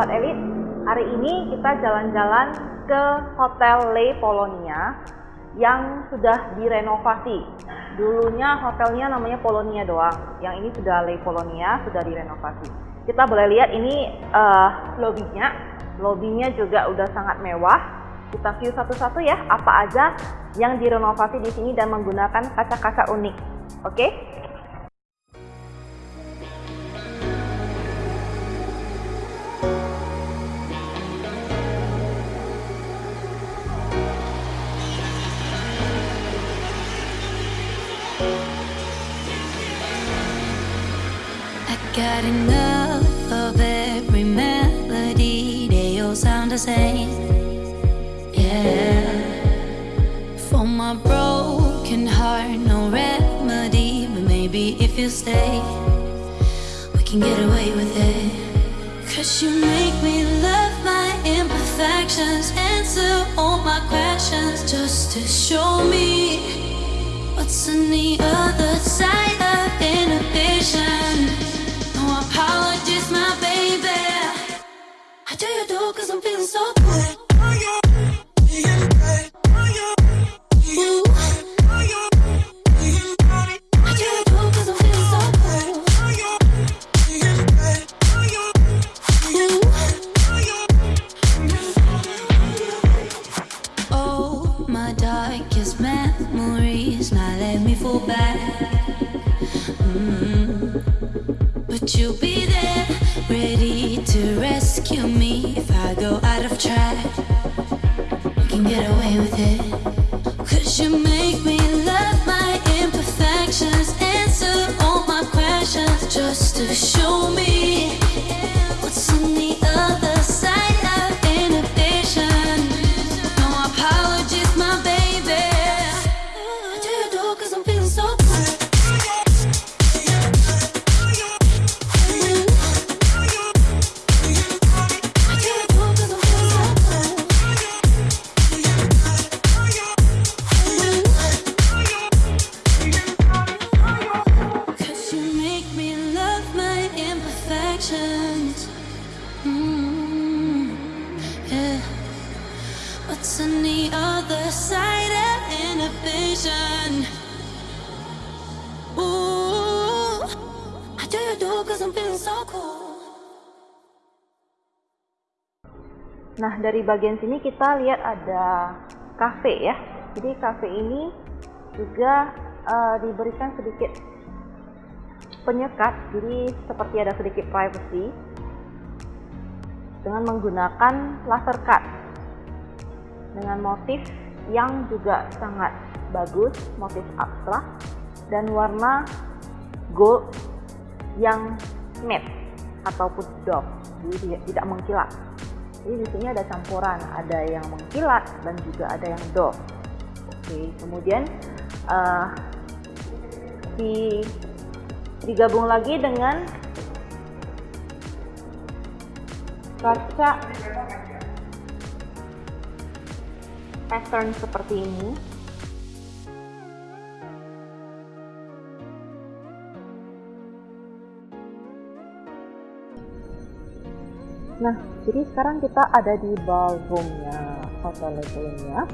Sobat Elit, hari ini kita jalan-jalan ke Hotel Le Polonia yang sudah direnovasi. Dulunya hotelnya namanya Polonia doang, yang ini sudah Le Polonia, sudah direnovasi. Kita boleh lihat ini uh, lobbynya, lobbynya juga udah sangat mewah. Kita view satu-satu ya, apa aja yang direnovasi di sini dan menggunakan kaca-kaca unik. Oke? Okay? Got enough of every melody, they all sound the same. Yeah. For my broken heart, no remedy, but maybe if you stay, we can get away with it. Cause you make me love my imperfections, answer all my questions, just to show me what's on the other side of inhibition. Apologies, my baby. I do you do cause I'm feeling so away with it. Cause you make me Nah, dari bagian sini kita lihat ada cafe ya. Jadi cafe ini juga uh, diberikan sedikit penyekat, jadi seperti ada sedikit privacy dengan menggunakan laser cut dengan motif yang juga sangat bagus, motif abstrak dan warna gold yang matte ataupun doff, jadi tidak- mengkilat. Jadi di sini ada campuran, ada yang mengkilat dan juga ada yang doff. Oke, kemudian eh, di digabung lagi dengan kaca pattern seperti ini. Nah, jadi sekarang kita ada di ballroomnya Hotel Levelnya.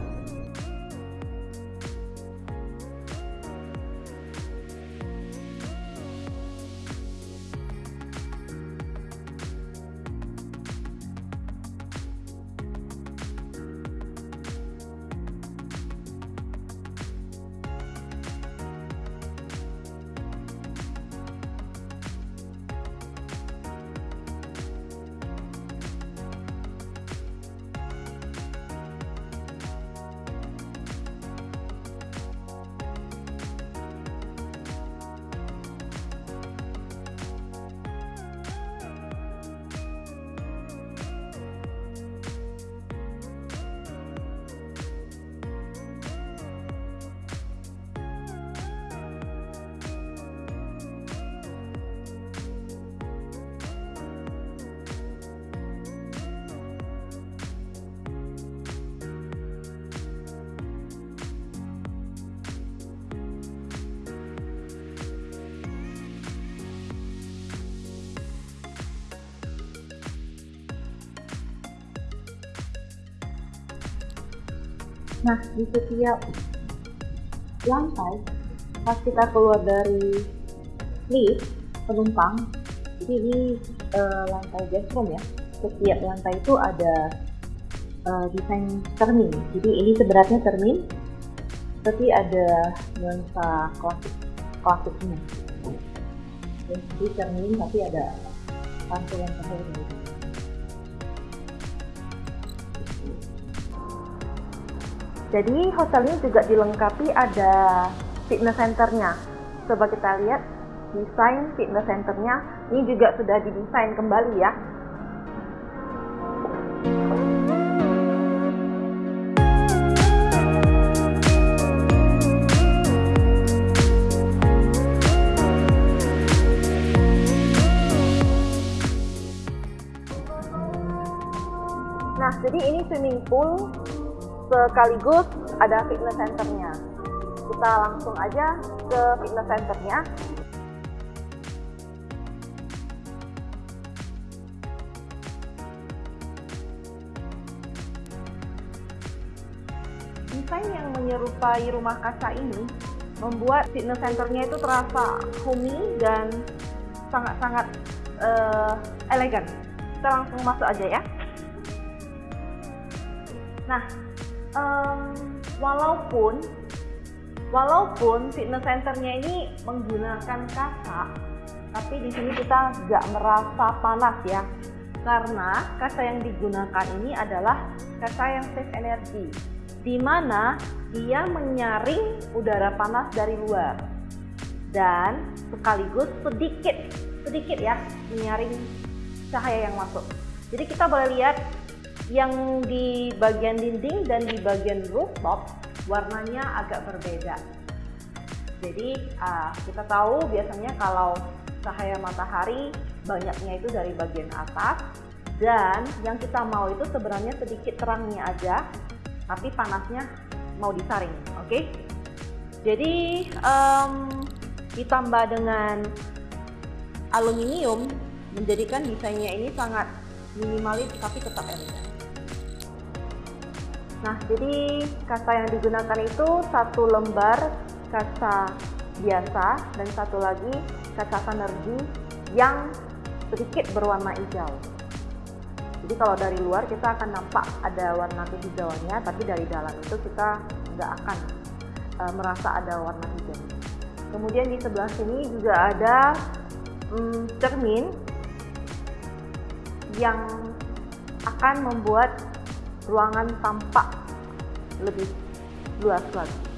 Nah, di setiap lantai pas kita keluar dari lift penumpang, jadi ini uh, lantai guest room ya. Setiap lantai itu ada uh, desain cermin. Jadi ini sebenarnya cermin, tapi ada nuansa klasik klasiknya. Jadi cermin tapi ada pantulan cahaya Jadi hotel ini juga dilengkapi ada fitness centernya. Coba kita lihat desain fitness centernya. Ini juga sudah didesain kembali ya. Nah, jadi ini swimming pool sekaligus ada fitness centernya. Kita langsung aja ke fitness centernya. Desain yang menyerupai rumah kaca ini membuat fitness centernya itu terasa homey dan sangat-sangat uh, elegan. Kita langsung masuk aja ya. Nah, um, walaupun walaupun fitness centernya ini menggunakan kaca, tapi di sini kita nggak merasa panas ya, karena kaca yang digunakan ini adalah kaca yang safe energy, di mana dia menyaring udara panas dari luar dan sekaligus sedikit sedikit ya menyaring cahaya yang masuk. Jadi kita boleh lihat yang di bagian dinding dan di bagian rooftop warnanya agak berbeda. Jadi uh, kita tahu biasanya kalau cahaya matahari banyaknya itu dari bagian atas dan yang kita mau itu sebenarnya sedikit terangnya aja tapi panasnya mau disaring oke okay? jadi um, ditambah dengan aluminium menjadikan desainnya ini sangat minimalis tapi tetap elegan Nah, jadi kaca yang digunakan itu satu lembar kaca biasa dan satu lagi kaca sinergi yang sedikit berwarna hijau. Jadi kalau dari luar kita akan nampak ada warna kehijauannya, tapi dari dalam itu kita nggak akan e, merasa ada warna hijau. Kemudian di sebelah sini juga ada hmm, cermin yang akan membuat ruangan tampak lebih luas lagi.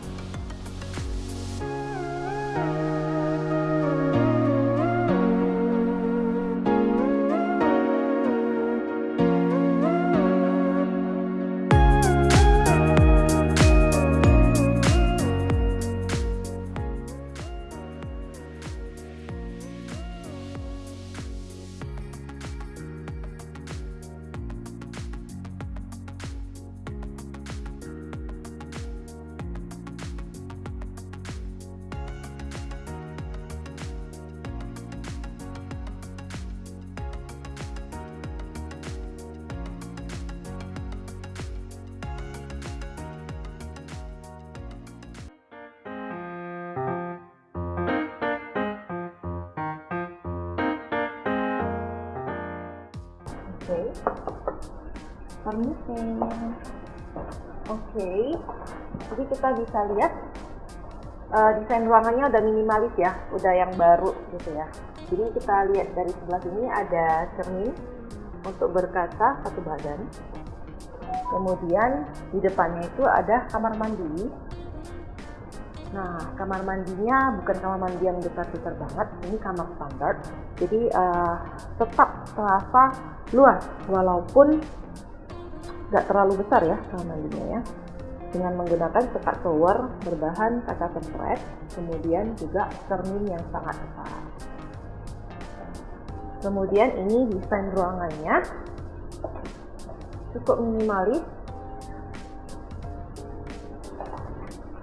Okay. permisi oke okay. jadi kita bisa lihat uh, desain ruangannya udah minimalis ya udah yang baru gitu ya jadi kita lihat dari sebelah sini ada cermin untuk berkaca satu badan kemudian di depannya itu ada kamar mandi Nah, kamar mandinya bukan kamar mandi yang besar-besar banget, ini kamar standar. Jadi uh, tetap terasa luas, walaupun nggak terlalu besar ya kamar mandinya ya. Dengan menggunakan sekat shower berbahan kaca tempret, kemudian juga cermin yang sangat besar. Kemudian ini desain ruangannya cukup minimalis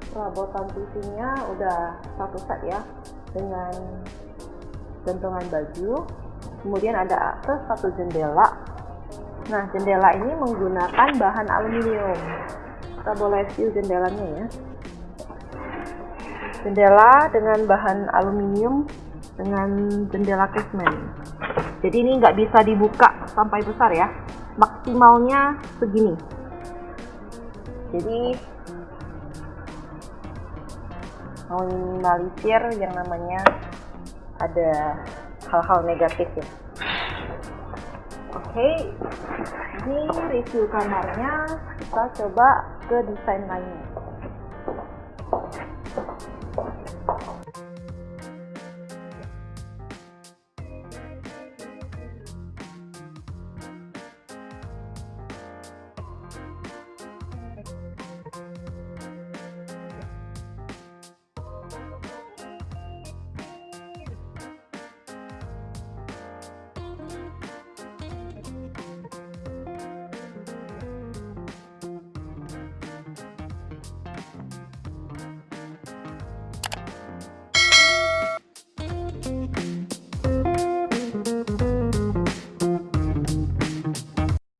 perabotan TV-nya udah satu set ya dengan gantungan baju kemudian ada akses satu jendela. Nah jendela ini menggunakan bahan aluminium. Kita boleh view jendelanya ya. Jendela dengan bahan aluminium dengan jendela casement. Jadi ini nggak bisa dibuka sampai besar ya. Maksimalnya segini. Jadi meminimalisir yang namanya ada hal-hal negatif ya. Oke ini review kamarnya. Kita coba ke desain lainnya